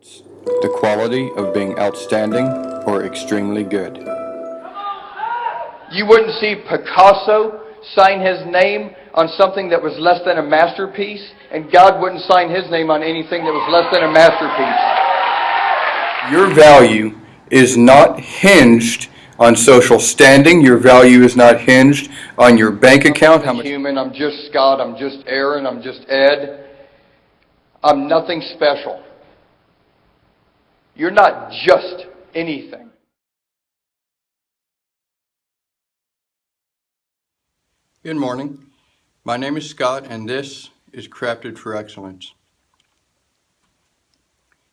The quality of being outstanding or extremely good. You wouldn't see Picasso sign his name on something that was less than a masterpiece, and God wouldn't sign his name on anything that was less than a masterpiece. Your value is not hinged on social standing. Your value is not hinged on your bank account. How I'm much human, I'm just Scott, I'm just Aaron, I'm just Ed. I'm nothing special. You're not just anything. Good morning. My name is Scott, and this is Crafted for Excellence.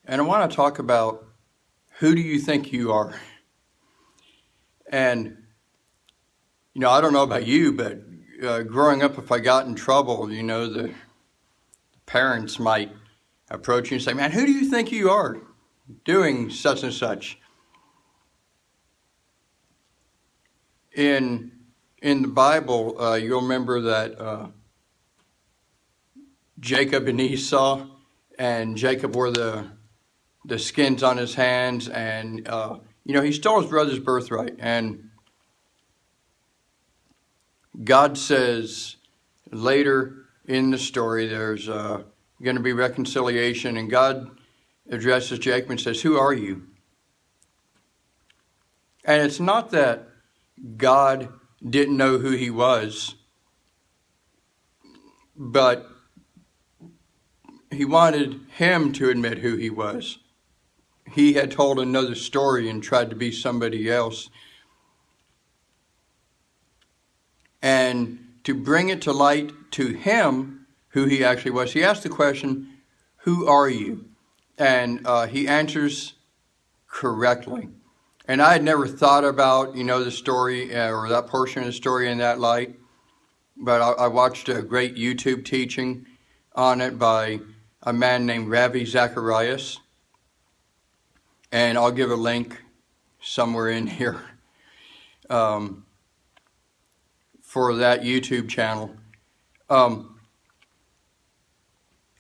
And I want to talk about who do you think you are? And, you know, I don't know about you, but uh, growing up, if I got in trouble, you know, the parents might approach you and say, man, who do you think you are doing such and such? In, in the Bible, uh, you'll remember that uh, Jacob and Esau, and Jacob wore the, the skins on his hands, and, uh, you know, he stole his brother's birthright. And God says later in the story, there's uh, going to be reconciliation, and God addresses Jacob and says, Who are you? And it's not that God didn't know who he was, but he wanted him to admit who he was. He had told another story and tried to be somebody else. And to bring it to light to him who he actually was, he asked the question, Who are you? And uh, he answers correctly. And I had never thought about, you know, the story uh, or that portion of the story in that light. But I, I watched a great YouTube teaching on it by a man named Ravi Zacharias. And I'll give a link somewhere in here um, for that YouTube channel. Um,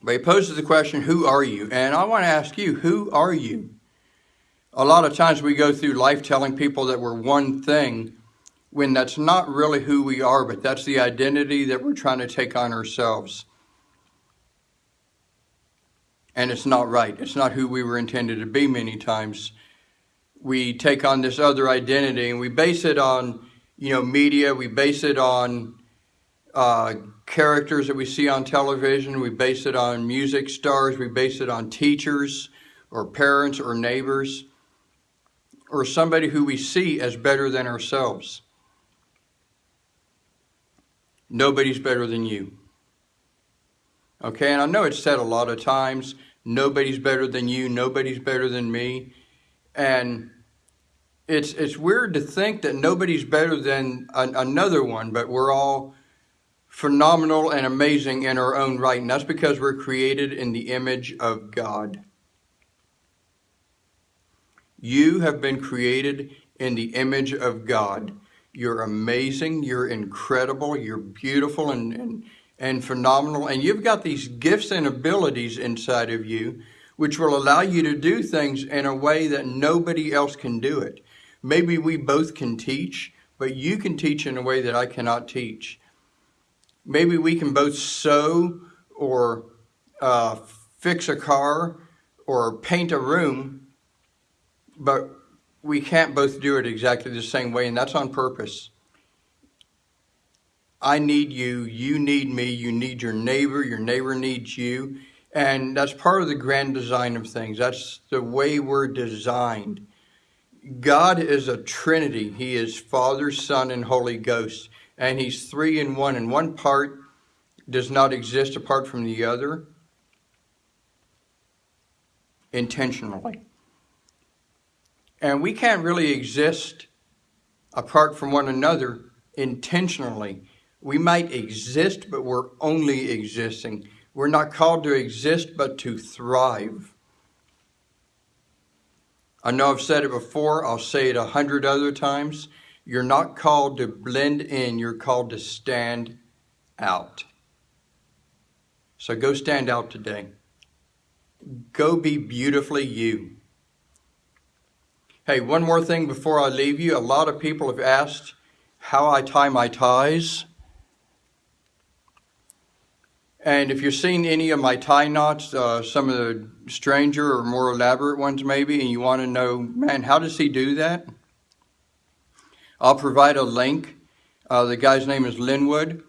but he poses the question, who are you? And I want to ask you, who are you? A lot of times we go through life telling people that we're one thing when that's not really who we are, but that's the identity that we're trying to take on ourselves. And it's not right. It's not who we were intended to be many times. We take on this other identity and we base it on, you know, media. We base it on uh, characters that we see on television. We base it on music stars. We base it on teachers or parents or neighbors or somebody who we see as better than ourselves. Nobody's better than you. Okay, and I know it's said a lot of times, nobody's better than you, nobody's better than me. And it's, it's weird to think that nobody's better than an, another one, but we're all phenomenal and amazing in our own right. And that's because we're created in the image of God. You have been created in the image of God. You're amazing, you're incredible, you're beautiful and, and, and phenomenal. And you've got these gifts and abilities inside of you which will allow you to do things in a way that nobody else can do it. Maybe we both can teach, but you can teach in a way that I cannot teach maybe we can both sew or uh, fix a car or paint a room, but we can't both do it exactly the same way, and that's on purpose. I need you, you need me, you need your neighbor, your neighbor needs you. And that's part of the grand design of things. That's the way we're designed. God is a trinity. He is Father, Son, and Holy Ghost and he's three in one, and one part does not exist apart from the other intentionally. And we can't really exist apart from one another intentionally. We might exist, but we're only existing. We're not called to exist, but to thrive. I know I've said it before, I'll say it a hundred other times. You're not called to blend in, you're called to stand out. So go stand out today. Go be beautifully you. Hey, one more thing before I leave you. A lot of people have asked how I tie my ties. And if you've seen any of my tie knots, uh, some of the stranger or more elaborate ones maybe, and you want to know, man, how does he do that? I'll provide a link. Uh, the guy's name is Linwood,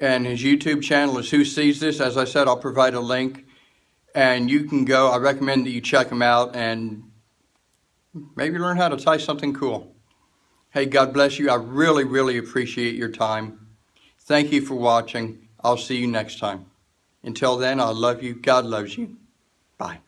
and his YouTube channel is Who Sees This. As I said, I'll provide a link, and you can go. I recommend that you check him out and maybe learn how to tie something cool. Hey, God bless you. I really, really appreciate your time. Thank you for watching. I'll see you next time. Until then, I love you. God loves you. Bye.